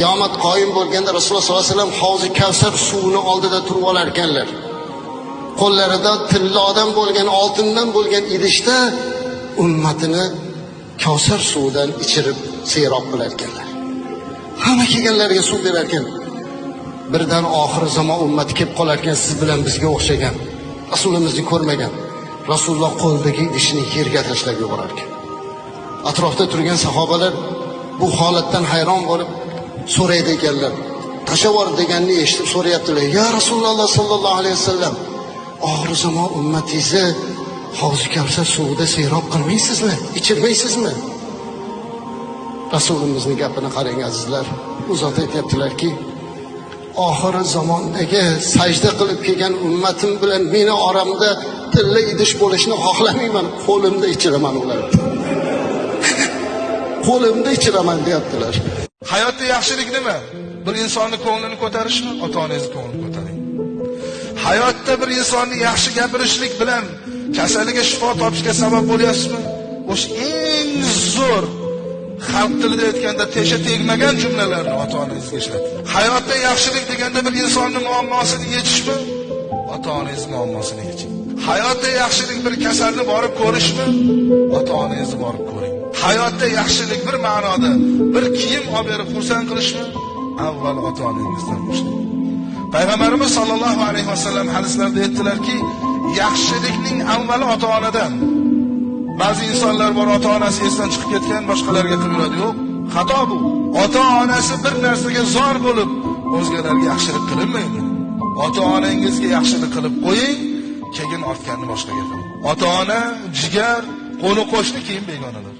qiyomat qoyim bo'lganda rasululloh sollallohu alayhi vasallam havzi kavsar suvini oldida turib olar ekanlar qo'llarida tillodan bo'lgan oltindan bo'lgan idishda ummatini kavsar suvidan ichirib serob qilar ekanlar hamma kelganlarga suv berar ekan birdan oxir zamon ummati kelib qolar ekan siz bilan bizga o'xshagan rasulimizni ko'rmagan. Rasululloh qo'lidagi idishni yerga tashlab yuborar ekan atrofda turgan sahobalar bu holatdan hayron bo'lib so'raydi ekanlar. Tashavvor deganini eshitib so'rayaptilar. Ya rasululloh sollallohu alayhi vasallam oxir zamon ummatingizni hovzi kavsar suvida serob qilmaysizmi? Ichirmaysizmi? Rasulimizni gapini qarang azizlar. U zot aytyaptilarki oxiri zamondagi sajda qilib kelgan ummatim bilan meni oramda tilla idish bo'lishini xohlamayman qo'limda ichiraman ularni. Qo'limda ichiraman deyaptilar. Hayotda yaxshilik nima? Bir insonni ko'nglini ko'tarishmi? Ota onangizni ko'nglini ko'taring. Hayotda bir insonni yaxshi gapirishlik bilan kasaliga shifo topishga sabab bo'lyapsizmi? O'sha eng zo'r xalq tilida aytganda tesha tegmagan jumlalarni ota onangizga ishlating hayotda yaxshilik deganda bir insonni muammosini yechishmi? Ota onangizni muammosini yeching. Hayotda yaxshilik bir kasalni borib ko'rishmi? Ota onangizni borib ko'ring. Hayotda yaxshilik bir ma'noda bir kiyim olib berib xursand qilishmi? Avval ota onangizdan boshlang. Payg'ambarimiz sollallohu alayhi vasallam hadislarda aytdilarki yaxshilikning avvali ota onadan ba'zi insonlar bor ota onasi esdan chiqib ketgan boshqalarga qilib yuradi yo'q xato bu. Ota onasi bir narsaga zor bo'lib o'zgalarga yaxshilik qilinmaydi. Ota onangizga yaxshilik qilib qo'ying. Keyin ortganni boshqa qiling ota ona jigar qo'ni qo'shni keyin begonalar.